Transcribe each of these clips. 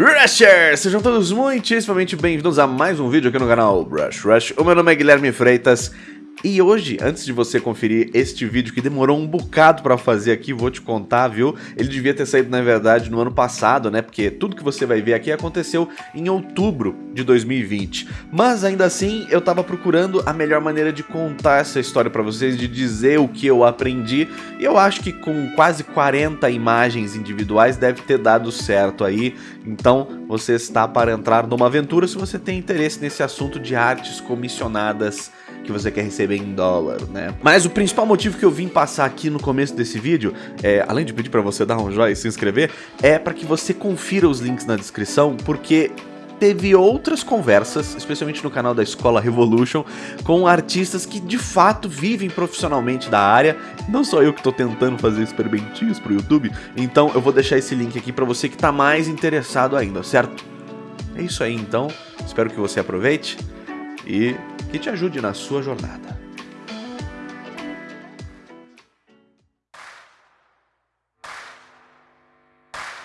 Rushers! Sejam todos muitíssimamente bem-vindos a mais um vídeo aqui no canal Rush Rush. O meu nome é Guilherme Freitas e hoje, antes de você conferir este vídeo que demorou um bocado pra fazer aqui, vou te contar, viu? Ele devia ter saído, na verdade, no ano passado, né? Porque tudo que você vai ver aqui aconteceu em outubro de 2020. Mas, ainda assim, eu tava procurando a melhor maneira de contar essa história pra vocês, de dizer o que eu aprendi. E eu acho que com quase 40 imagens individuais deve ter dado certo aí. Então, você está para entrar numa aventura se você tem interesse nesse assunto de artes comissionadas que você quer receber em dólar, né? Mas o principal motivo que eu vim passar aqui no começo desse vídeo, é, além de pedir para você dar um joinha e se inscrever, é para que você confira os links na descrição, porque teve outras conversas, especialmente no canal da Escola Revolution, com artistas que de fato vivem profissionalmente da área. Não sou eu que estou tentando fazer experimentinhos pro YouTube, então eu vou deixar esse link aqui para você que está mais interessado ainda, certo? É isso aí então, espero que você aproveite e que te ajude na sua jornada.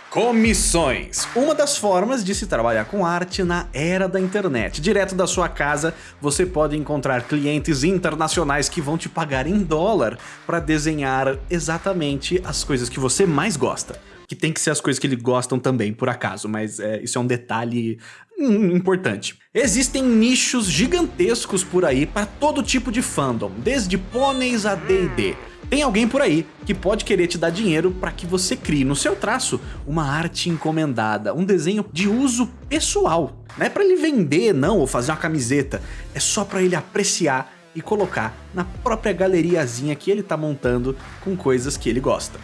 Comissões. Uma das formas de se trabalhar com arte na era da internet. Direto da sua casa, você pode encontrar clientes internacionais que vão te pagar em dólar para desenhar exatamente as coisas que você mais gosta que tem que ser as coisas que eles gostam também, por acaso, mas é, isso é um detalhe importante. Existem nichos gigantescos por aí para todo tipo de fandom, desde pôneis a D&D. Tem alguém por aí que pode querer te dar dinheiro para que você crie no seu traço uma arte encomendada, um desenho de uso pessoal. Não é para ele vender não, ou fazer uma camiseta, é só para ele apreciar e colocar na própria galeriazinha que ele está montando com coisas que ele gosta.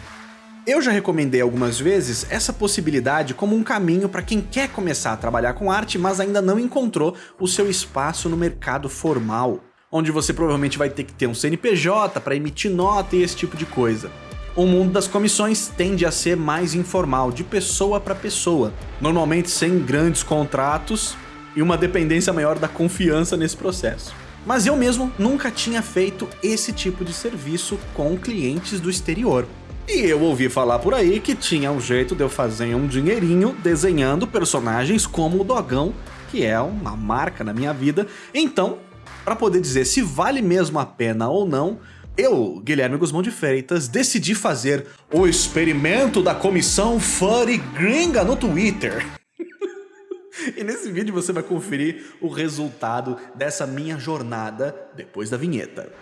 Eu já recomendei algumas vezes essa possibilidade como um caminho para quem quer começar a trabalhar com arte, mas ainda não encontrou o seu espaço no mercado formal, onde você provavelmente vai ter que ter um CNPJ para emitir nota e esse tipo de coisa. O mundo das comissões tende a ser mais informal, de pessoa para pessoa, normalmente sem grandes contratos e uma dependência maior da confiança nesse processo. Mas eu mesmo nunca tinha feito esse tipo de serviço com clientes do exterior. E eu ouvi falar por aí que tinha um jeito de eu fazer um dinheirinho desenhando personagens como o Dogão, que é uma marca na minha vida. Então, para poder dizer se vale mesmo a pena ou não, eu, Guilherme Guzmão de Freitas, decidi fazer o experimento da comissão Furry Gringa no Twitter. e nesse vídeo você vai conferir o resultado dessa minha jornada depois da vinheta.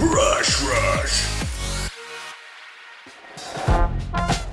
Rush Rush.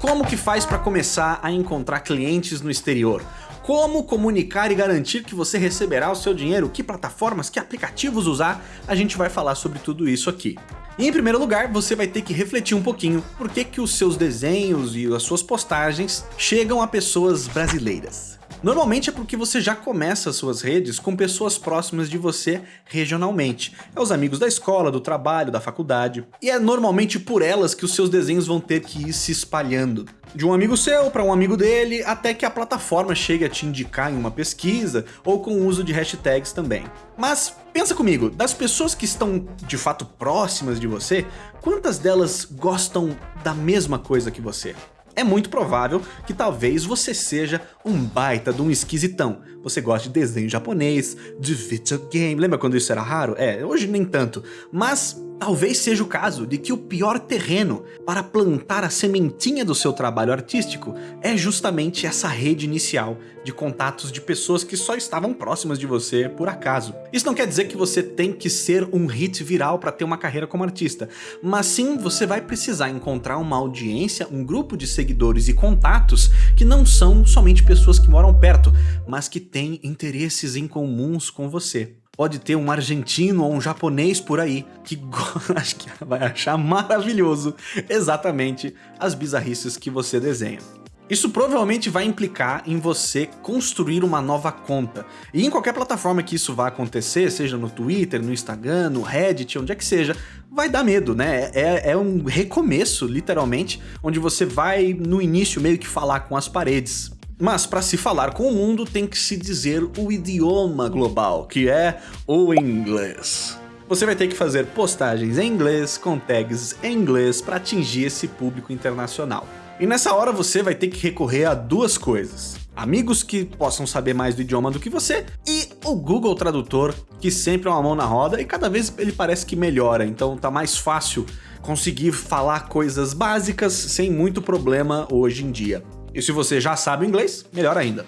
Como que faz para começar a encontrar clientes no exterior? Como comunicar e garantir que você receberá o seu dinheiro? Que plataformas, que aplicativos usar? A gente vai falar sobre tudo isso aqui. E em primeiro lugar, você vai ter que refletir um pouquinho por que, que os seus desenhos e as suas postagens chegam a pessoas brasileiras. Normalmente é porque você já começa as suas redes com pessoas próximas de você regionalmente. É os amigos da escola, do trabalho, da faculdade. E é normalmente por elas que os seus desenhos vão ter que ir se espalhando. De um amigo seu para um amigo dele, até que a plataforma chegue a te indicar em uma pesquisa ou com o uso de hashtags também. Mas pensa comigo, das pessoas que estão de fato próximas de você, quantas delas gostam da mesma coisa que você? É muito provável que talvez você seja um baita de um esquisitão. Você gosta de desenho japonês, de videogame, lembra quando isso era raro? É, hoje nem tanto, mas Talvez seja o caso de que o pior terreno para plantar a sementinha do seu trabalho artístico é justamente essa rede inicial de contatos de pessoas que só estavam próximas de você por acaso. Isso não quer dizer que você tem que ser um hit viral para ter uma carreira como artista, mas sim você vai precisar encontrar uma audiência, um grupo de seguidores e contatos que não são somente pessoas que moram perto, mas que têm interesses em comuns com você pode ter um argentino ou um japonês por aí que acho que vai achar maravilhoso exatamente as bizarrices que você desenha. Isso provavelmente vai implicar em você construir uma nova conta. E em qualquer plataforma que isso vá acontecer, seja no Twitter, no Instagram, no Reddit, onde é que seja, vai dar medo, né? É, é um recomeço, literalmente, onde você vai no início meio que falar com as paredes. Mas para se falar com o mundo tem que se dizer o idioma global, que é o inglês. você vai ter que fazer postagens em inglês com tags em inglês para atingir esse público internacional. E nessa hora você vai ter que recorrer a duas coisas. Amigos que possam saber mais do idioma do que você e o Google Tradutor, que sempre é uma mão na roda e cada vez ele parece que melhora, então tá mais fácil conseguir falar coisas básicas sem muito problema hoje em dia. E se você já sabe inglês, melhor ainda.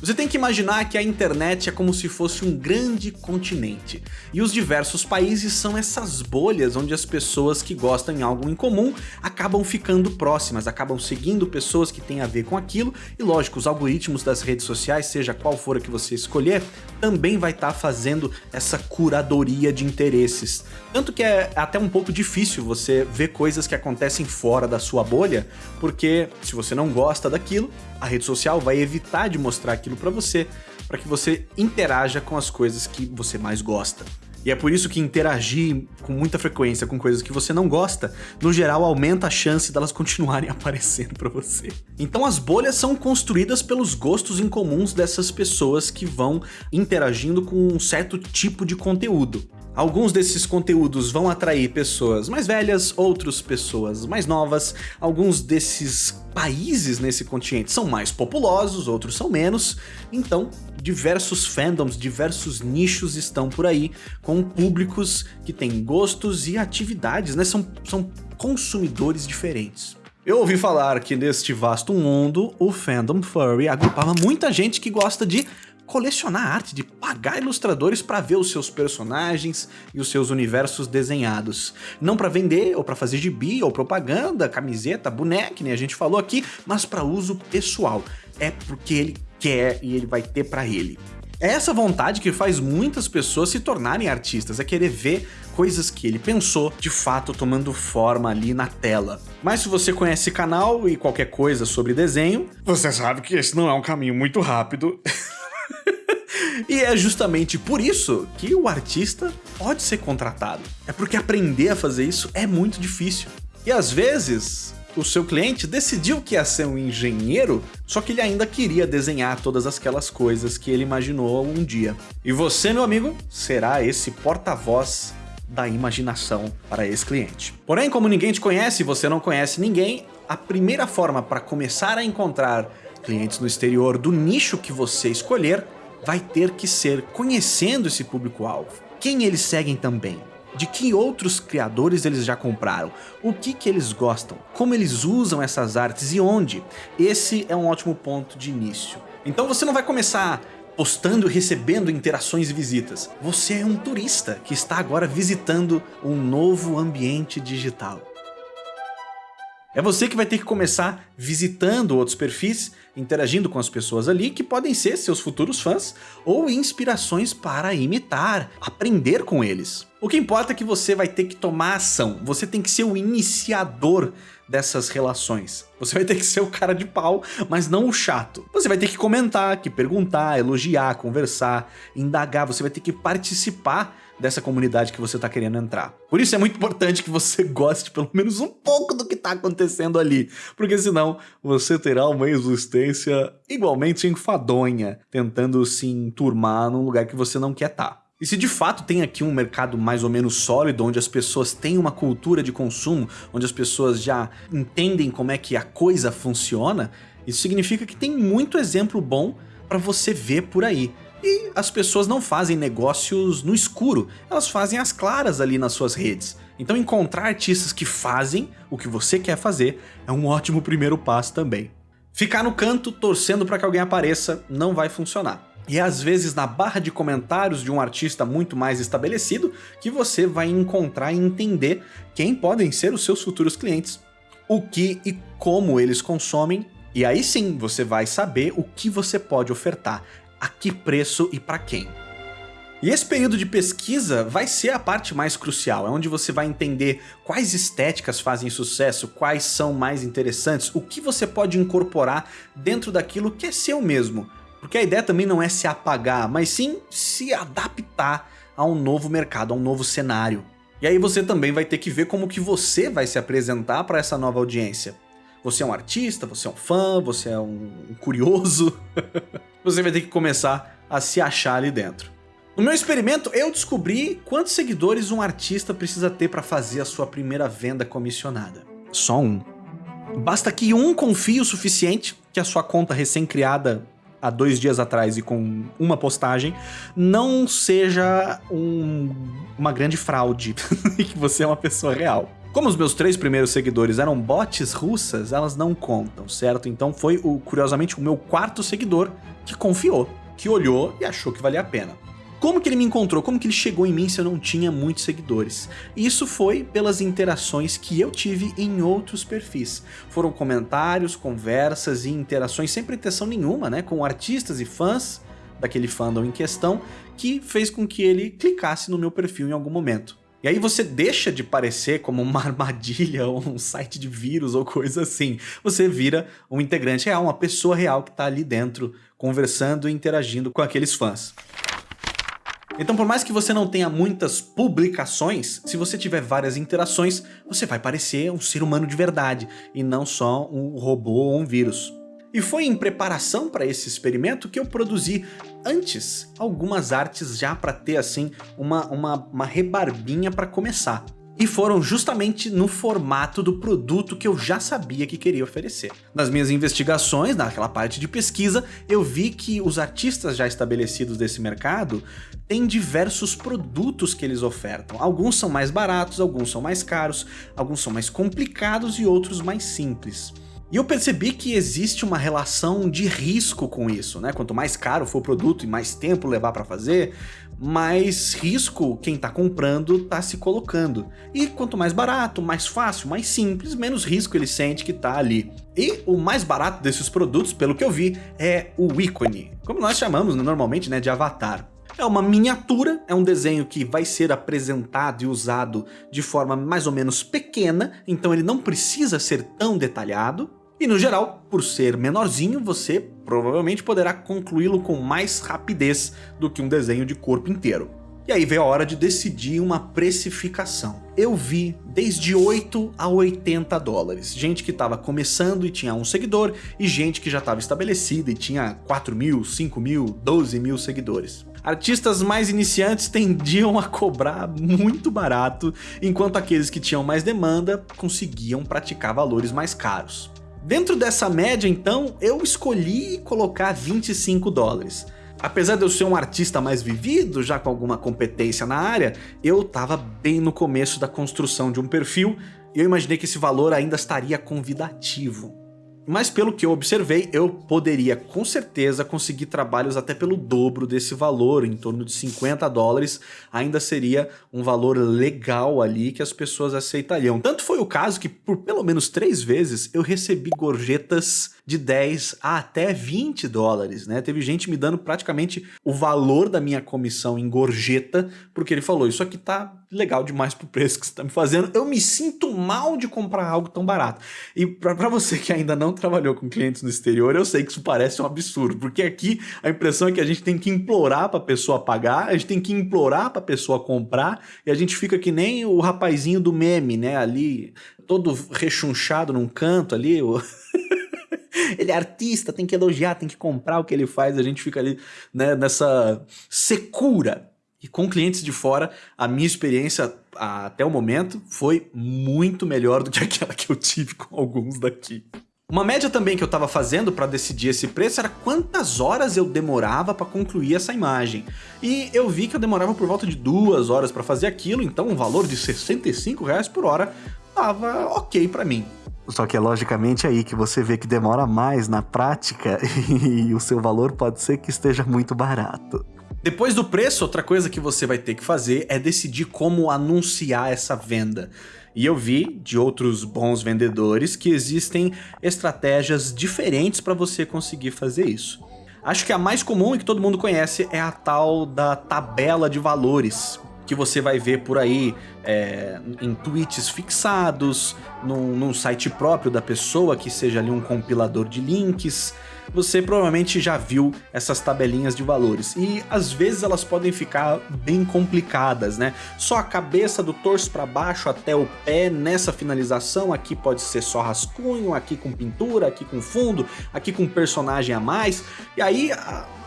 Você tem que imaginar que a internet é como se fosse um grande continente, e os diversos países são essas bolhas onde as pessoas que gostam de algo em comum acabam ficando próximas, acabam seguindo pessoas que têm a ver com aquilo, e lógico, os algoritmos das redes sociais, seja qual for a que você escolher, também vai estar tá fazendo essa curadoria de interesses. Tanto que é até um pouco difícil você ver coisas que acontecem fora da sua bolha, porque se você não gosta daquilo, a rede social vai evitar de mostrar aquilo para você, para que você interaja com as coisas que você mais gosta. E é por isso que interagir com muita frequência com coisas que você não gosta, no geral aumenta a chance delas continuarem aparecendo para você. Então as bolhas são construídas pelos gostos incomuns dessas pessoas que vão interagindo com um certo tipo de conteúdo. Alguns desses conteúdos vão atrair pessoas mais velhas, outros pessoas mais novas. Alguns desses países nesse continente são mais populosos, outros são menos. Então, diversos fandoms, diversos nichos estão por aí, com públicos que têm gostos e atividades, né? São, são consumidores diferentes. Eu ouvi falar que neste vasto mundo, o fandom furry agrupava muita gente que gosta de colecionar arte, de pagar ilustradores para ver os seus personagens e os seus universos desenhados. Não para vender, ou para fazer gibi, ou propaganda, camiseta, boneca, nem a gente falou aqui, mas para uso pessoal. É porque ele quer e ele vai ter para ele. É essa vontade que faz muitas pessoas se tornarem artistas, é querer ver coisas que ele pensou de fato tomando forma ali na tela. Mas se você conhece canal e qualquer coisa sobre desenho, você sabe que esse não é um caminho muito rápido. E é justamente por isso que o artista pode ser contratado. É porque aprender a fazer isso é muito difícil. E às vezes, o seu cliente decidiu que ia ser um engenheiro, só que ele ainda queria desenhar todas aquelas coisas que ele imaginou um dia. E você, meu amigo, será esse porta-voz da imaginação para esse cliente. Porém, como ninguém te conhece e você não conhece ninguém, a primeira forma para começar a encontrar clientes no exterior do nicho que você escolher vai ter que ser conhecendo esse público-alvo. Quem eles seguem também? De que outros criadores eles já compraram? O que que eles gostam? Como eles usam essas artes e onde? Esse é um ótimo ponto de início. Então você não vai começar postando e recebendo interações e visitas. Você é um turista que está agora visitando um novo ambiente digital. É você que vai ter que começar visitando outros perfis, interagindo com as pessoas ali que podem ser seus futuros fãs ou inspirações para imitar, aprender com eles. O que importa é que você vai ter que tomar ação, você tem que ser o iniciador dessas relações. Você vai ter que ser o cara de pau, mas não o chato. Você vai ter que comentar, que perguntar, elogiar, conversar, indagar, você vai ter que participar dessa comunidade que você está querendo entrar. Por isso é muito importante que você goste pelo menos um pouco do que está acontecendo ali, porque senão você terá uma existência igualmente enfadonha, tentando se enturmar num lugar que você não quer estar. Tá. E se de fato tem aqui um mercado mais ou menos sólido, onde as pessoas têm uma cultura de consumo, onde as pessoas já entendem como é que a coisa funciona, isso significa que tem muito exemplo bom para você ver por aí. E as pessoas não fazem negócios no escuro, elas fazem as claras ali nas suas redes. Então encontrar artistas que fazem o que você quer fazer é um ótimo primeiro passo também. Ficar no canto torcendo para que alguém apareça não vai funcionar. E é às vezes na barra de comentários de um artista muito mais estabelecido que você vai encontrar e entender quem podem ser os seus futuros clientes, o que e como eles consomem, e aí sim você vai saber o que você pode ofertar a que preço e para quem. E esse período de pesquisa vai ser a parte mais crucial, é onde você vai entender quais estéticas fazem sucesso, quais são mais interessantes, o que você pode incorporar dentro daquilo que é seu mesmo. Porque a ideia também não é se apagar, mas sim se adaptar a um novo mercado, a um novo cenário. E aí você também vai ter que ver como que você vai se apresentar para essa nova audiência. Você é um artista, você é um fã, você é um curioso. você vai ter que começar a se achar ali dentro. No meu experimento, eu descobri quantos seguidores um artista precisa ter para fazer a sua primeira venda comissionada. Só um. Basta que um confie o suficiente que a sua conta recém-criada há dois dias atrás e com uma postagem não seja um, uma grande fraude e que você é uma pessoa real. Como os meus três primeiros seguidores eram bots russas, elas não contam, certo? Então foi, o, curiosamente, o meu quarto seguidor que confiou, que olhou e achou que valia a pena. Como que ele me encontrou? Como que ele chegou em mim se eu não tinha muitos seguidores? Isso foi pelas interações que eu tive em outros perfis. Foram comentários, conversas e interações sem pretensão nenhuma, né? Com artistas e fãs daquele fandom em questão, que fez com que ele clicasse no meu perfil em algum momento. E aí você deixa de parecer como uma armadilha ou um site de vírus ou coisa assim. Você vira um integrante real, uma pessoa real que está ali dentro, conversando e interagindo com aqueles fãs. Então por mais que você não tenha muitas publicações, se você tiver várias interações, você vai parecer um ser humano de verdade, e não só um robô ou um vírus. E foi em preparação para esse experimento que eu produzi antes algumas artes já para ter assim uma, uma, uma rebarbinha para começar. E foram justamente no formato do produto que eu já sabia que queria oferecer. Nas minhas investigações, naquela parte de pesquisa, eu vi que os artistas já estabelecidos desse mercado têm diversos produtos que eles ofertam. Alguns são mais baratos, alguns são mais caros, alguns são mais complicados e outros mais simples. E eu percebi que existe uma relação de risco com isso, né? Quanto mais caro for o produto e mais tempo levar para fazer, mais risco quem está comprando está se colocando. E quanto mais barato, mais fácil, mais simples, menos risco ele sente que está ali. E o mais barato desses produtos, pelo que eu vi, é o ícone, como nós chamamos normalmente né, de avatar. É uma miniatura, é um desenho que vai ser apresentado e usado de forma mais ou menos pequena, então ele não precisa ser tão detalhado, e no geral, por ser menorzinho, você provavelmente poderá concluí-lo com mais rapidez do que um desenho de corpo inteiro. E aí veio a hora de decidir uma precificação. Eu vi desde 8 a 80 dólares. Gente que estava começando e tinha um seguidor, e gente que já estava estabelecida e tinha 4 mil, 5 mil, 12 mil seguidores. Artistas mais iniciantes tendiam a cobrar muito barato, enquanto aqueles que tinham mais demanda conseguiam praticar valores mais caros. Dentro dessa média, então, eu escolhi colocar 25 dólares. Apesar de eu ser um artista mais vivido, já com alguma competência na área, eu estava bem no começo da construção de um perfil e eu imaginei que esse valor ainda estaria convidativo. Mas pelo que eu observei, eu poderia com certeza conseguir trabalhos até pelo dobro desse valor, em torno de 50 dólares, ainda seria um valor legal ali que as pessoas aceitariam. Tanto foi o caso que por pelo menos três vezes eu recebi gorjetas de 10 a até 20 dólares, né? Teve gente me dando praticamente o valor da minha comissão em gorjeta, porque ele falou, isso aqui tá legal demais pro preço que você tá me fazendo, eu me sinto mal de comprar algo tão barato. E para você que ainda não trabalhou com clientes no exterior, eu sei que isso parece um absurdo, porque aqui a impressão é que a gente tem que implorar pra pessoa pagar, a gente tem que implorar pra pessoa comprar, e a gente fica que nem o rapazinho do meme, né, ali, todo rechonchado num canto ali, o... ele é artista, tem que elogiar, tem que comprar o que ele faz, a gente fica ali né, nessa secura. E com clientes de fora, a minha experiência até o momento foi muito melhor do que aquela que eu tive com alguns daqui. Uma média também que eu estava fazendo para decidir esse preço era quantas horas eu demorava para concluir essa imagem. E eu vi que eu demorava por volta de duas horas para fazer aquilo, então um valor de 65 reais por hora estava ok para mim. Só que é logicamente aí que você vê que demora mais na prática e o seu valor pode ser que esteja muito barato. Depois do preço, outra coisa que você vai ter que fazer é decidir como anunciar essa venda. E eu vi de outros bons vendedores que existem estratégias diferentes para você conseguir fazer isso. Acho que a mais comum e que todo mundo conhece é a tal da tabela de valores, que você vai ver por aí é, em tweets fixados, num, num site próprio da pessoa, que seja ali um compilador de links, você provavelmente já viu essas tabelinhas de valores. E às vezes elas podem ficar bem complicadas, né? Só a cabeça do torso para baixo até o pé nessa finalização, aqui pode ser só rascunho, aqui com pintura, aqui com fundo, aqui com personagem a mais. E aí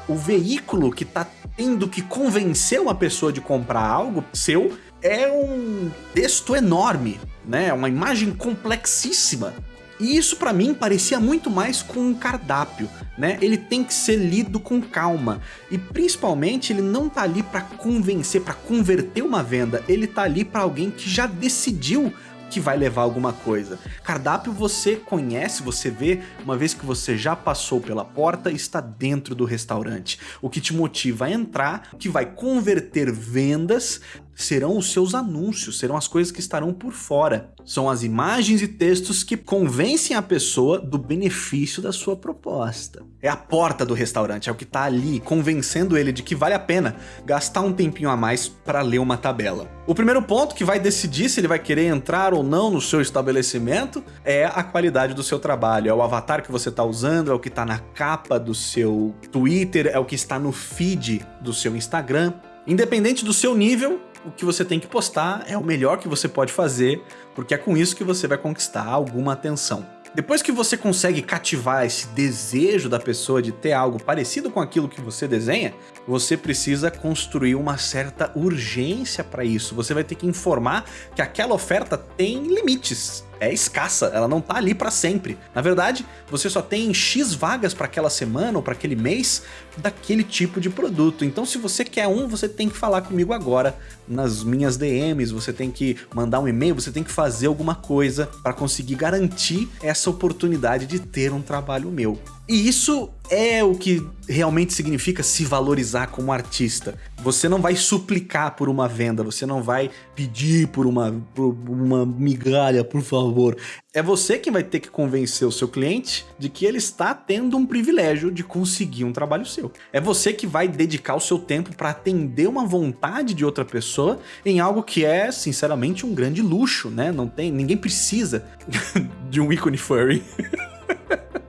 o veículo que está tendo que convencer uma pessoa de comprar algo seu é um texto enorme, né? Uma imagem complexíssima. E isso para mim parecia muito mais com um cardápio, né? Ele tem que ser lido com calma e principalmente ele não tá ali para convencer, para converter uma venda, ele tá ali para alguém que já decidiu que vai levar alguma coisa. Cardápio você conhece, você vê, uma vez que você já passou pela porta e está dentro do restaurante. O que te motiva a entrar, que vai converter vendas serão os seus anúncios, serão as coisas que estarão por fora. São as imagens e textos que convencem a pessoa do benefício da sua proposta. É a porta do restaurante, é o que está ali, convencendo ele de que vale a pena gastar um tempinho a mais para ler uma tabela. O primeiro ponto que vai decidir se ele vai querer entrar ou não no seu estabelecimento é a qualidade do seu trabalho, é o avatar que você está usando, é o que está na capa do seu Twitter, é o que está no feed do seu Instagram. Independente do seu nível, o que você tem que postar é o melhor que você pode fazer, porque é com isso que você vai conquistar alguma atenção. Depois que você consegue cativar esse desejo da pessoa de ter algo parecido com aquilo que você desenha, você precisa construir uma certa urgência para isso. Você vai ter que informar que aquela oferta tem limites é escassa, ela não tá ali para sempre. Na verdade, você só tem X vagas para aquela semana ou para aquele mês daquele tipo de produto. Então se você quer um, você tem que falar comigo agora nas minhas DMs, você tem que mandar um e-mail, você tem que fazer alguma coisa para conseguir garantir essa oportunidade de ter um trabalho meu. E isso é o que realmente significa se valorizar como artista. Você não vai suplicar por uma venda, você não vai pedir por uma, por uma migalha, por favor. É você que vai ter que convencer o seu cliente de que ele está tendo um privilégio de conseguir um trabalho seu. É você que vai dedicar o seu tempo para atender uma vontade de outra pessoa em algo que é, sinceramente, um grande luxo, né? Não tem, ninguém precisa de um ícone furry.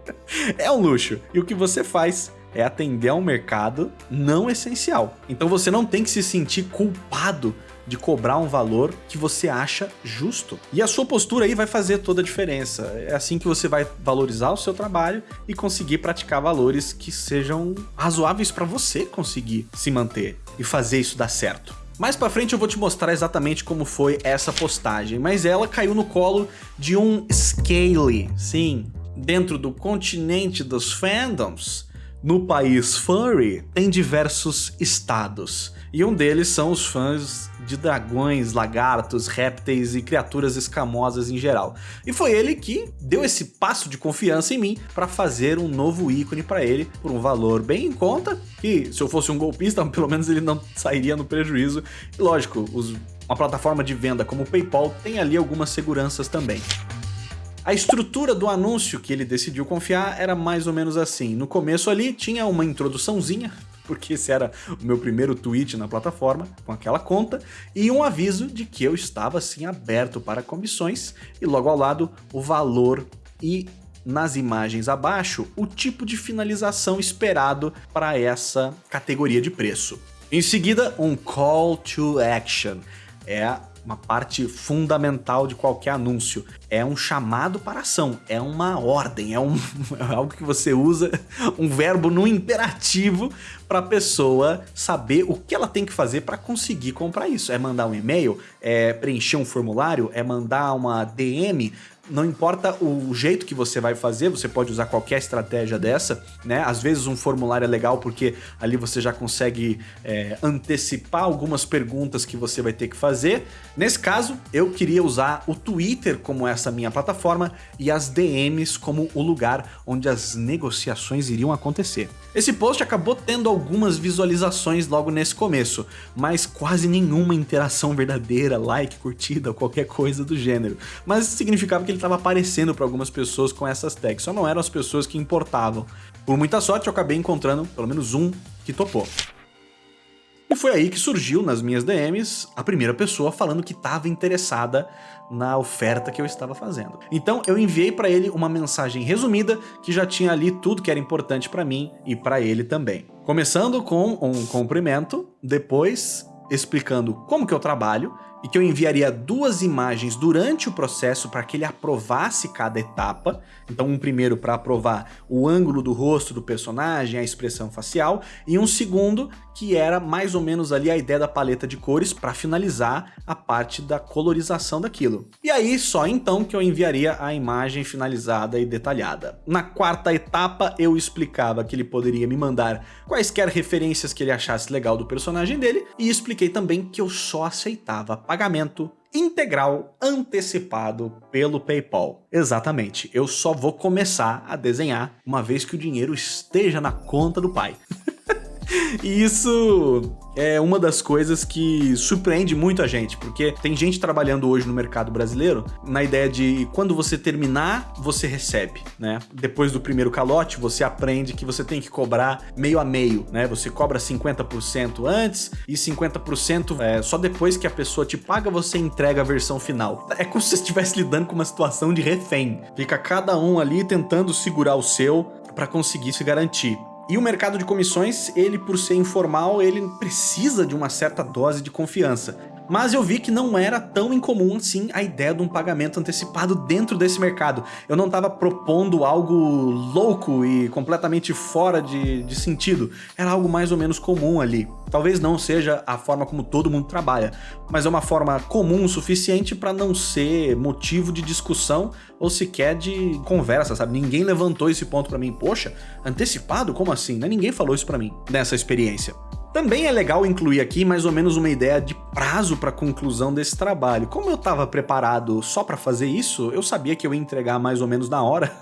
é um luxo. E o que você faz é atender a um mercado não essencial. Então você não tem que se sentir culpado de cobrar um valor que você acha justo. E a sua postura aí vai fazer toda a diferença. É assim que você vai valorizar o seu trabalho e conseguir praticar valores que sejam razoáveis para você conseguir se manter e fazer isso dar certo. Mais pra frente eu vou te mostrar exatamente como foi essa postagem, mas ela caiu no colo de um Scale, sim, dentro do continente dos fandoms, no país furry, tem diversos estados. E um deles são os fãs de dragões, lagartos, répteis e criaturas escamosas em geral. E foi ele que deu esse passo de confiança em mim para fazer um novo ícone para ele por um valor bem em conta, que se eu fosse um golpista, pelo menos ele não sairia no prejuízo. E lógico, os, uma plataforma de venda como o PayPal tem ali algumas seguranças também. A estrutura do anúncio que ele decidiu confiar era mais ou menos assim. No começo ali tinha uma introduçãozinha, porque esse era o meu primeiro tweet na plataforma, com aquela conta, e um aviso de que eu estava assim aberto para comissões, e logo ao lado o valor e nas imagens abaixo o tipo de finalização esperado para essa categoria de preço. Em seguida, um call to action. É uma parte fundamental de qualquer anúncio. É um chamado para ação, é uma ordem, é, um, é algo que você usa, um verbo no imperativo para a pessoa saber o que ela tem que fazer para conseguir comprar isso. É mandar um e-mail, é preencher um formulário, é mandar uma DM, não importa o jeito que você vai fazer, você pode usar qualquer estratégia dessa, né? Às vezes um formulário é legal porque ali você já consegue é, antecipar algumas perguntas que você vai ter que fazer. Nesse caso, eu queria usar o Twitter como essa minha plataforma e as DMs como o lugar onde as negociações iriam acontecer. Esse post acabou tendo algumas visualizações logo nesse começo, mas quase nenhuma interação verdadeira, like, curtida, qualquer coisa do gênero. Mas significava que ele estava aparecendo para algumas pessoas com essas tags, só não eram as pessoas que importavam. Por muita sorte, eu acabei encontrando pelo menos um que topou. E foi aí que surgiu nas minhas DMs a primeira pessoa falando que estava interessada na oferta que eu estava fazendo. Então eu enviei para ele uma mensagem resumida que já tinha ali tudo que era importante para mim e para ele também. Começando com um cumprimento, depois explicando como que eu trabalho e que eu enviaria duas imagens durante o processo para que ele aprovasse cada etapa. Então um primeiro para aprovar o ângulo do rosto do personagem, a expressão facial, e um segundo que era mais ou menos ali a ideia da paleta de cores para finalizar a parte da colorização daquilo. E aí só então que eu enviaria a imagem finalizada e detalhada. Na quarta etapa eu explicava que ele poderia me mandar quaisquer referências que ele achasse legal do personagem dele e expliquei também que eu só aceitava pagamento integral antecipado pelo PayPal. Exatamente, eu só vou começar a desenhar uma vez que o dinheiro esteja na conta do pai. E isso é uma das coisas que surpreende muito a gente, porque tem gente trabalhando hoje no mercado brasileiro na ideia de quando você terminar, você recebe, né? Depois do primeiro calote, você aprende que você tem que cobrar meio a meio, né? Você cobra 50% antes e 50% é, só depois que a pessoa te paga, você entrega a versão final. É como se você estivesse lidando com uma situação de refém. Fica cada um ali tentando segurar o seu para conseguir se garantir. E o mercado de comissões, ele por ser informal, ele precisa de uma certa dose de confiança. Mas eu vi que não era tão incomum assim a ideia de um pagamento antecipado dentro desse mercado. Eu não estava propondo algo louco e completamente fora de, de sentido. Era algo mais ou menos comum ali. Talvez não seja a forma como todo mundo trabalha, mas é uma forma comum o suficiente para não ser motivo de discussão ou sequer de conversa, sabe? Ninguém levantou esse ponto para mim. Poxa, antecipado? Como assim? Ninguém falou isso para mim nessa experiência. Também é legal incluir aqui mais ou menos uma ideia de prazo para conclusão desse trabalho. Como eu estava preparado só para fazer isso, eu sabia que eu ia entregar mais ou menos na hora.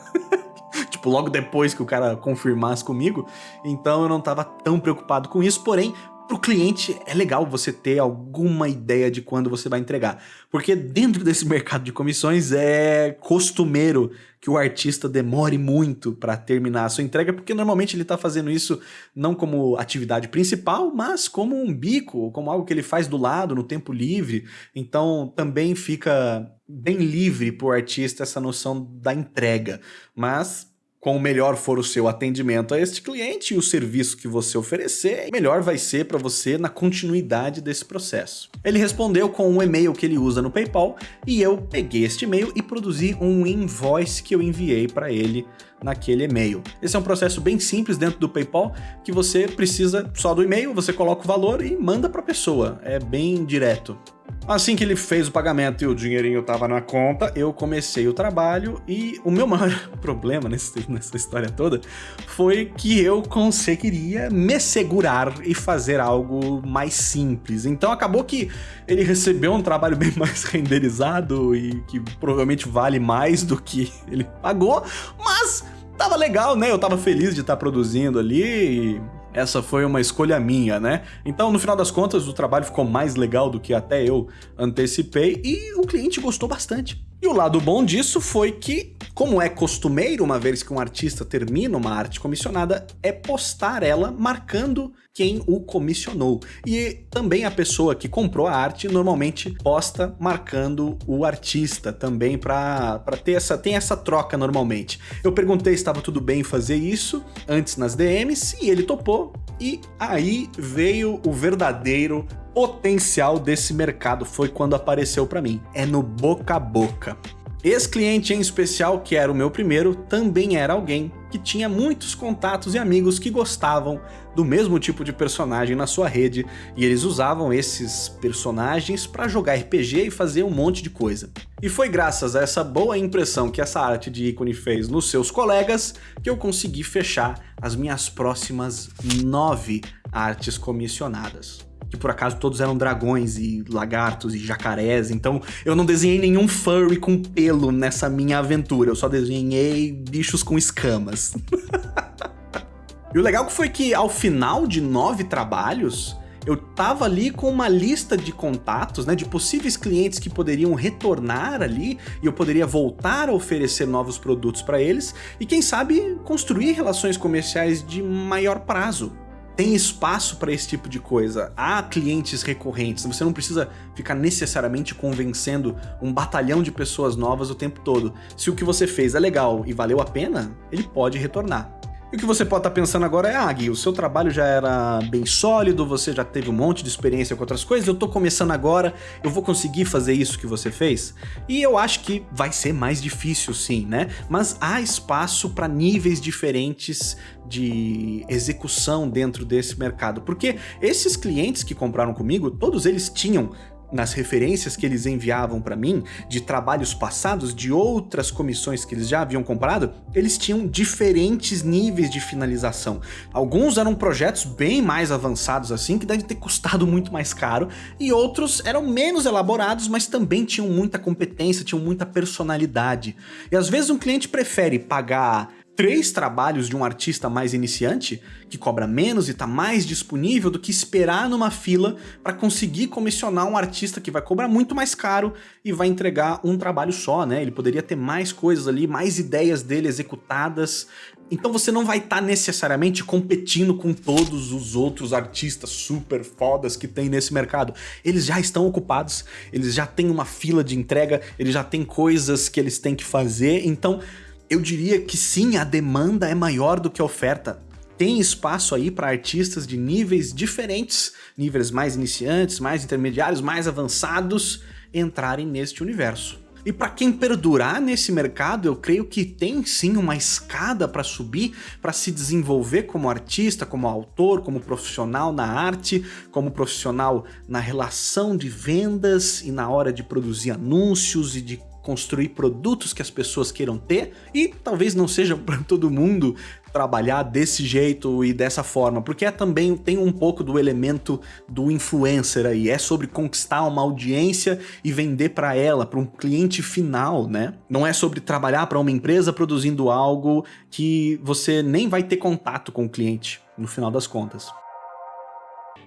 tipo, logo depois que o cara confirmasse comigo, então eu não estava tão preocupado com isso, porém, para o cliente é legal você ter alguma ideia de quando você vai entregar, porque dentro desse mercado de comissões é costumeiro que o artista demore muito para terminar a sua entrega, porque normalmente ele está fazendo isso não como atividade principal, mas como um bico, como algo que ele faz do lado, no tempo livre. Então também fica bem livre para o artista essa noção da entrega. Mas Quanto melhor for o seu atendimento a este cliente e o serviço que você oferecer, melhor vai ser para você na continuidade desse processo. Ele respondeu com um e-mail que ele usa no PayPal e eu peguei este e-mail e produzi um invoice que eu enviei para ele naquele e-mail. Esse é um processo bem simples dentro do PayPal que você precisa só do e-mail, você coloca o valor e manda para a pessoa. É bem direto. Assim que ele fez o pagamento e o dinheirinho estava na conta, eu comecei o trabalho e o meu maior problema nesse, nessa história toda foi que eu conseguiria me segurar e fazer algo mais simples. Então acabou que ele recebeu um trabalho bem mais renderizado e que provavelmente vale mais do que ele pagou, mas tava legal, né? Eu tava feliz de estar tá produzindo ali e essa foi uma escolha minha, né? Então, no final das contas, o trabalho ficou mais legal do que até eu antecipei e o cliente gostou bastante. E o lado bom disso foi que, como é costumeiro, uma vez que um artista termina uma arte comissionada, é postar ela marcando quem o comissionou. E também a pessoa que comprou a arte normalmente posta marcando o artista também para ter essa, tem essa troca normalmente. Eu perguntei se estava tudo bem fazer isso antes nas DMs e ele topou. E aí veio o verdadeiro potencial desse mercado foi quando apareceu para mim. É no boca a boca. Esse cliente em especial, que era o meu primeiro, também era alguém que tinha muitos contatos e amigos que gostavam do mesmo tipo de personagem na sua rede, e eles usavam esses personagens para jogar RPG e fazer um monte de coisa. E foi graças a essa boa impressão que essa arte de ícone fez nos seus colegas que eu consegui fechar as minhas próximas nove artes comissionadas que por acaso todos eram dragões e lagartos e jacarés, então eu não desenhei nenhum furry com pelo nessa minha aventura, eu só desenhei bichos com escamas. e o legal foi que ao final de nove trabalhos, eu tava ali com uma lista de contatos, né, de possíveis clientes que poderiam retornar ali e eu poderia voltar a oferecer novos produtos para eles e quem sabe construir relações comerciais de maior prazo tem espaço para esse tipo de coisa. Há clientes recorrentes, você não precisa ficar necessariamente convencendo um batalhão de pessoas novas o tempo todo. Se o que você fez é legal e valeu a pena, ele pode retornar. E o que você pode estar tá pensando agora é, ah, Gui, o seu trabalho já era bem sólido, você já teve um monte de experiência com outras coisas, eu tô começando agora, eu vou conseguir fazer isso que você fez? E eu acho que vai ser mais difícil sim, né? Mas há espaço para níveis diferentes de execução dentro desse mercado, porque esses clientes que compraram comigo, todos eles tinham nas referências que eles enviavam para mim, de trabalhos passados, de outras comissões que eles já haviam comprado, eles tinham diferentes níveis de finalização. Alguns eram projetos bem mais avançados assim, que devem ter custado muito mais caro, e outros eram menos elaborados, mas também tinham muita competência, tinham muita personalidade. E às vezes um cliente prefere pagar três trabalhos de um artista mais iniciante, que cobra menos e está mais disponível do que esperar numa fila para conseguir comissionar um artista que vai cobrar muito mais caro e vai entregar um trabalho só, né? Ele poderia ter mais coisas ali, mais ideias dele executadas. Então você não vai estar tá necessariamente competindo com todos os outros artistas super fodas que tem nesse mercado. Eles já estão ocupados, eles já têm uma fila de entrega, eles já têm coisas que eles têm que fazer, então eu diria que sim, a demanda é maior do que a oferta. Tem espaço aí para artistas de níveis diferentes, níveis mais iniciantes, mais intermediários, mais avançados, entrarem neste universo. E para quem perdurar nesse mercado, eu creio que tem sim uma escada para subir, para se desenvolver como artista, como autor, como profissional na arte, como profissional na relação de vendas e na hora de produzir anúncios e de construir produtos que as pessoas queiram ter e talvez não seja para todo mundo trabalhar desse jeito e dessa forma, porque é também tem um pouco do elemento do influencer aí, é sobre conquistar uma audiência e vender para ela, para um cliente final, né? Não é sobre trabalhar para uma empresa produzindo algo que você nem vai ter contato com o cliente no final das contas.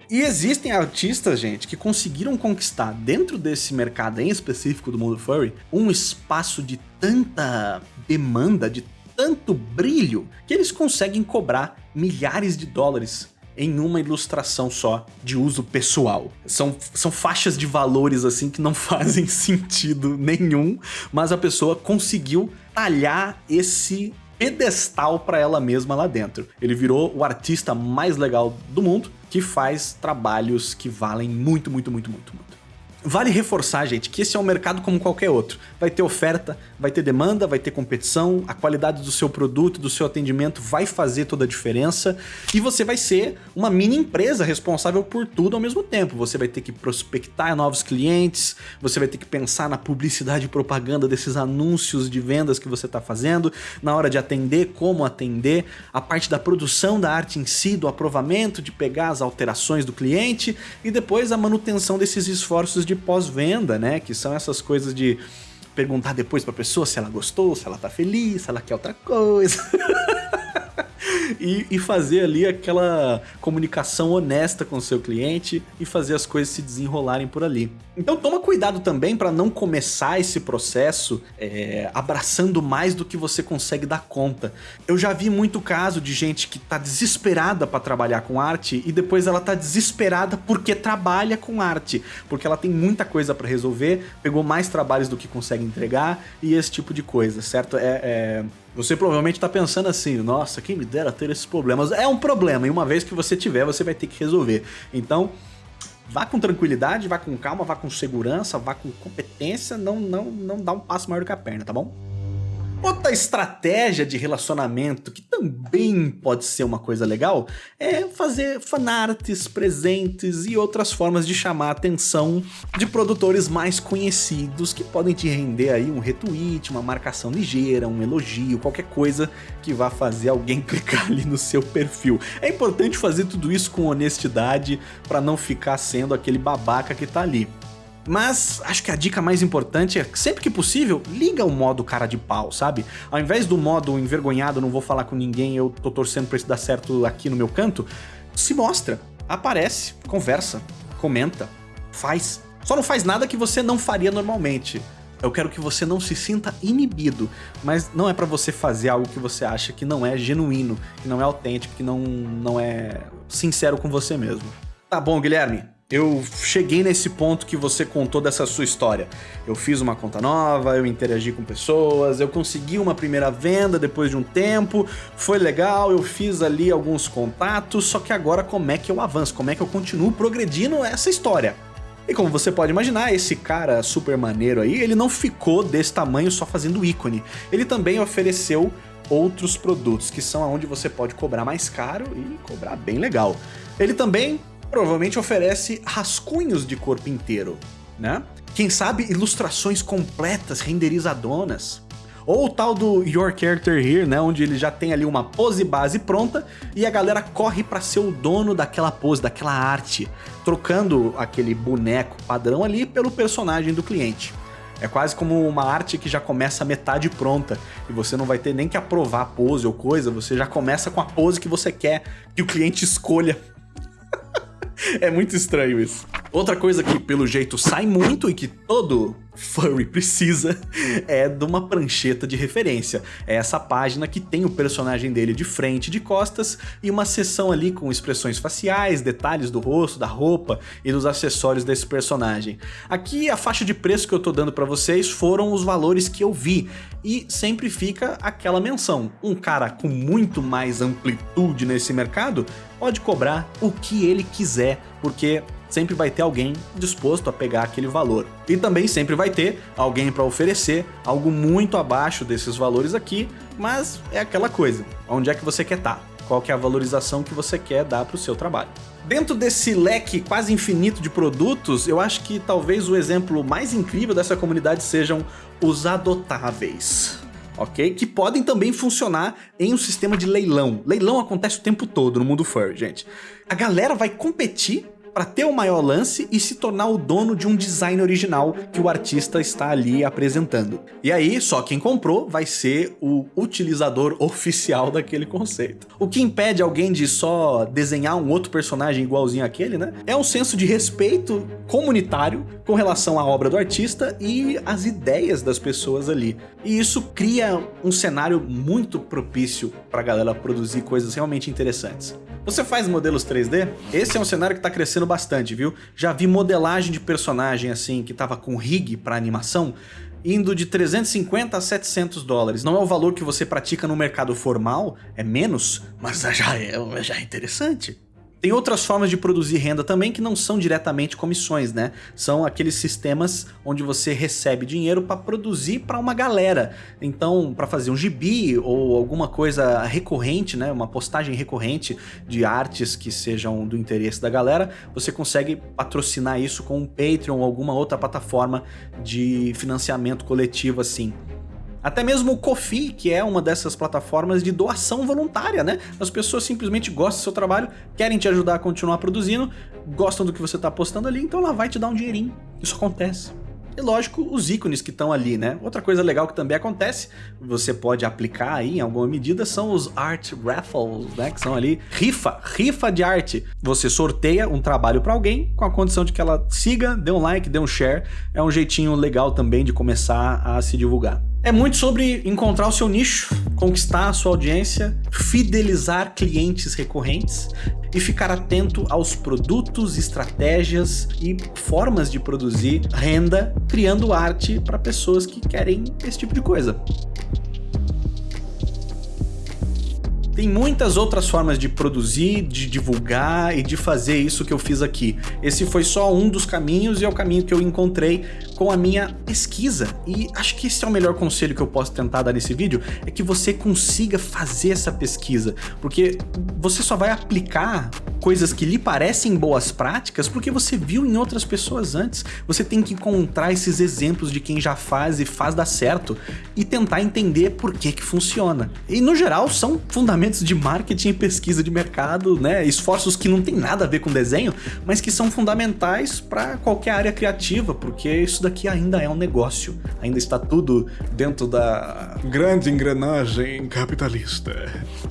E existem artistas, gente, que conseguiram conquistar dentro desse mercado em específico do mundo furry um espaço de tanta demanda, de tanto brilho, que eles conseguem cobrar milhares de dólares em uma ilustração só de uso pessoal. São, são faixas de valores assim que não fazem sentido nenhum, mas a pessoa conseguiu talhar esse pedestal para ela mesma lá dentro. Ele virou o artista mais legal do mundo que faz trabalhos que valem muito, muito, muito, muito, muito. Vale reforçar, gente, que esse é um mercado como qualquer outro. Vai ter oferta, vai ter demanda, vai ter competição, a qualidade do seu produto, do seu atendimento vai fazer toda a diferença e você vai ser uma mini empresa responsável por tudo ao mesmo tempo. Você vai ter que prospectar novos clientes, você vai ter que pensar na publicidade e propaganda desses anúncios de vendas que você está fazendo, na hora de atender, como atender, a parte da produção da arte em si, do aprovamento, de pegar as alterações do cliente e depois a manutenção desses esforços de pós-venda, né? Que são essas coisas de perguntar depois pra pessoa se ela gostou, se ela tá feliz, se ela quer outra coisa. e, e, fazer ali aquela comunicação honesta com o seu cliente e fazer as coisas se desenrolarem por ali. Então toma cuidado também para não começar esse processo é, abraçando mais do que você consegue dar conta. Eu já vi muito caso de gente que tá desesperada para trabalhar com arte e depois ela tá desesperada porque trabalha com arte, porque ela tem muita coisa para resolver, pegou mais trabalhos do que consegue entregar e esse tipo de coisa, certo? É, é você provavelmente está pensando assim, nossa, quem me dera ter esses problemas. É um problema, e uma vez que você tiver, você vai ter que resolver. Então, vá com tranquilidade, vá com calma, vá com segurança, vá com competência, não, não, não dá um passo maior do que a perna, tá bom? Outra estratégia de relacionamento que também pode ser uma coisa legal é fazer fanarts, presentes e outras formas de chamar a atenção de produtores mais conhecidos que podem te render aí um retweet, uma marcação ligeira, um elogio, qualquer coisa que vá fazer alguém clicar ali no seu perfil. É importante fazer tudo isso com honestidade para não ficar sendo aquele babaca que tá ali. Mas acho que a dica mais importante é, sempre que possível, liga o modo cara de pau, sabe? Ao invés do modo envergonhado, não vou falar com ninguém, eu tô torcendo pra isso dar certo aqui no meu canto, se mostra, aparece, conversa, comenta, faz. Só não faz nada que você não faria normalmente. Eu quero que você não se sinta inibido, mas não é para você fazer algo que você acha que não é genuíno, que não é autêntico, que não, não é sincero com você mesmo. Tá bom, Guilherme? Eu cheguei nesse ponto que você contou dessa sua história. Eu fiz uma conta nova, eu interagi com pessoas, eu consegui uma primeira venda depois de um tempo, foi legal, eu fiz ali alguns contatos, só que agora como é que eu avanço? Como é que eu continuo progredindo essa história? E como você pode imaginar, esse cara super maneiro aí, ele não ficou desse tamanho só fazendo ícone. Ele também ofereceu outros produtos, que são onde você pode cobrar mais caro e cobrar bem legal. Ele também provavelmente oferece rascunhos de corpo inteiro, né? Quem sabe ilustrações completas, renderizadonas. Ou o tal do Your Character Here, né, onde ele já tem ali uma pose base pronta e a galera corre para ser o dono daquela pose, daquela arte, trocando aquele boneco padrão ali pelo personagem do cliente. É quase como uma arte que já começa metade pronta e você não vai ter nem que aprovar pose ou coisa, você já começa com a pose que você quer que o cliente escolha é muito estranho isso. Outra coisa que, pelo jeito, sai muito e que todo furry precisa é de uma prancheta de referência. É essa página que tem o personagem dele de frente, de costas e uma seção ali com expressões faciais, detalhes do rosto, da roupa e dos acessórios desse personagem. Aqui a faixa de preço que eu tô dando para vocês foram os valores que eu vi e sempre fica aquela menção. Um cara com muito mais amplitude nesse mercado pode cobrar o que ele quiser, porque sempre vai ter alguém disposto a pegar aquele valor. E também sempre vai ter alguém para oferecer algo muito abaixo desses valores aqui, mas é aquela coisa, onde é que você quer estar? Tá? Qual que é a valorização que você quer dar para o seu trabalho? Dentro desse leque quase infinito de produtos, eu acho que talvez o exemplo mais incrível dessa comunidade sejam os adotáveis ok? Que podem também funcionar em um sistema de leilão. Leilão acontece o tempo todo no mundo furry, gente. A galera vai competir para ter o maior lance e se tornar o dono de um design original que o artista está ali apresentando. E aí, só quem comprou vai ser o utilizador oficial daquele conceito. O que impede alguém de só desenhar um outro personagem igualzinho àquele, né? É um senso de respeito comunitário com relação à obra do artista e as ideias das pessoas ali. E isso cria um cenário muito propício para a galera produzir coisas realmente interessantes. Você faz modelos 3D? Esse é um cenário que está crescendo bastante, viu? Já vi modelagem de personagem assim, que tava com rig para animação, indo de 350 a 700 dólares. Não é o valor que você pratica no mercado formal, é menos, mas já é, já é interessante. Tem outras formas de produzir renda também que não são diretamente comissões, né? São aqueles sistemas onde você recebe dinheiro para produzir para uma galera. Então, para fazer um gibi ou alguma coisa recorrente, né? Uma postagem recorrente de artes que sejam do interesse da galera, você consegue patrocinar isso com um Patreon ou alguma outra plataforma de financiamento coletivo assim. Até mesmo o Kofi, que é uma dessas plataformas de doação voluntária, né? As pessoas simplesmente gostam do seu trabalho, querem te ajudar a continuar produzindo, gostam do que você está postando ali, então ela vai te dar um dinheirinho. Isso acontece. E lógico, os ícones que estão ali, né? Outra coisa legal que também acontece, você pode aplicar aí em alguma medida, são os Art Raffles, né? Que são ali rifa, rifa de arte. Você sorteia um trabalho para alguém com a condição de que ela siga, dê um like, dê um share. É um jeitinho legal também de começar a se divulgar. É muito sobre encontrar o seu nicho, conquistar a sua audiência, fidelizar clientes recorrentes e ficar atento aos produtos, estratégias e formas de produzir renda, criando arte para pessoas que querem esse tipo de coisa. Tem muitas outras formas de produzir, de divulgar e de fazer isso que eu fiz aqui. Esse foi só um dos caminhos e é o caminho que eu encontrei com a minha pesquisa. E acho que esse é o melhor conselho que eu posso tentar dar nesse vídeo, é que você consiga fazer essa pesquisa, porque você só vai aplicar coisas que lhe parecem boas práticas porque você viu em outras pessoas antes. Você tem que encontrar esses exemplos de quem já faz e faz dar certo e tentar entender por que que funciona. E no geral são fundamentos de marketing e pesquisa de mercado, né? Esforços que não tem nada a ver com desenho, mas que são fundamentais para qualquer área criativa, porque isso daqui ainda é um negócio. Ainda está tudo dentro da grande engrenagem capitalista.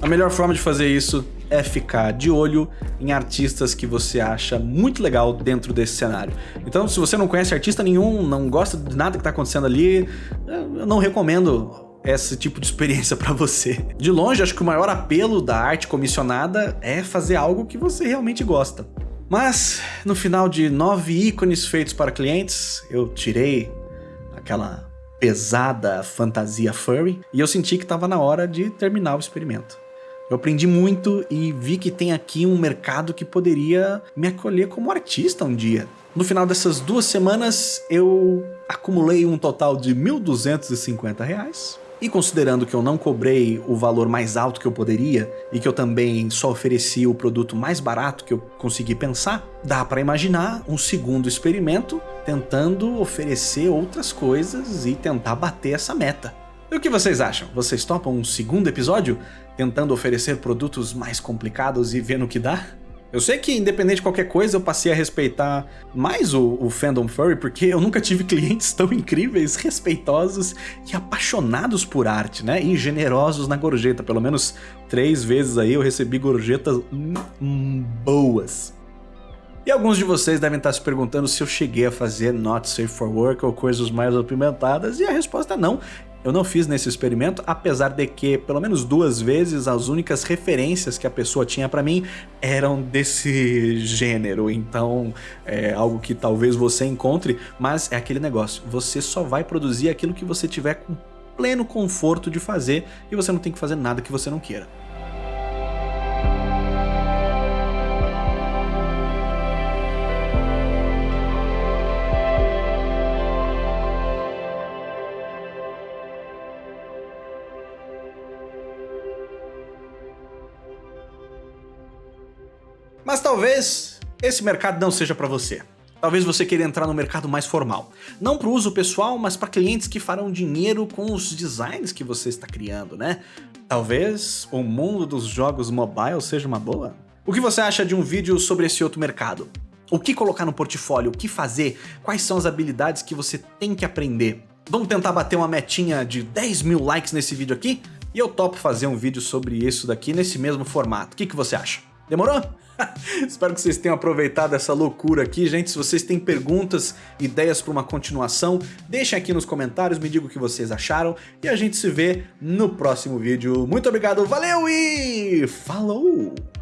A melhor forma de fazer isso é ficar de olho em artistas que você acha muito legal dentro desse cenário. Então, se você não conhece artista nenhum, não gosta de nada que está acontecendo ali, eu não recomendo esse tipo de experiência para você. De longe, acho que o maior apelo da arte comissionada é fazer algo que você realmente gosta. Mas, no final de nove ícones feitos para clientes, eu tirei aquela pesada fantasia furry e eu senti que estava na hora de terminar o experimento. Eu aprendi muito e vi que tem aqui um mercado que poderia me acolher como artista um dia. No final dessas duas semanas, eu acumulei um total de 1.250 reais e considerando que eu não cobrei o valor mais alto que eu poderia e que eu também só ofereci o produto mais barato que eu consegui pensar, dá para imaginar um segundo experimento tentando oferecer outras coisas e tentar bater essa meta. E o que vocês acham? Vocês topam um segundo episódio tentando oferecer produtos mais complicados e vendo o que dá? Eu sei que, independente de qualquer coisa, eu passei a respeitar mais o, o fandom furry, porque eu nunca tive clientes tão incríveis, respeitosos e apaixonados por arte, né? E generosos na gorjeta. Pelo menos três vezes aí eu recebi gorjetas boas. E alguns de vocês devem estar se perguntando se eu cheguei a fazer Not Safe for Work ou coisas mais apimentadas, e a resposta é não. Eu não fiz nesse experimento, apesar de que, pelo menos duas vezes, as únicas referências que a pessoa tinha para mim eram desse gênero. Então, é algo que talvez você encontre, mas é aquele negócio. Você só vai produzir aquilo que você tiver com pleno conforto de fazer e você não tem que fazer nada que você não queira. Talvez esse mercado não seja para você. Talvez você queira entrar no mercado mais formal. Não para uso pessoal, mas para clientes que farão dinheiro com os designs que você está criando, né? Talvez o mundo dos jogos mobile seja uma boa? O que você acha de um vídeo sobre esse outro mercado? O que colocar no portfólio? O que fazer? Quais são as habilidades que você tem que aprender? Vamos tentar bater uma metinha de 10 mil likes nesse vídeo aqui? E eu topo fazer um vídeo sobre isso daqui nesse mesmo formato. O que, que você acha? Demorou? Espero que vocês tenham aproveitado essa loucura aqui, gente. Se vocês têm perguntas, ideias para uma continuação, deixem aqui nos comentários, me digam o que vocês acharam e a gente se vê no próximo vídeo. Muito obrigado, valeu e falou!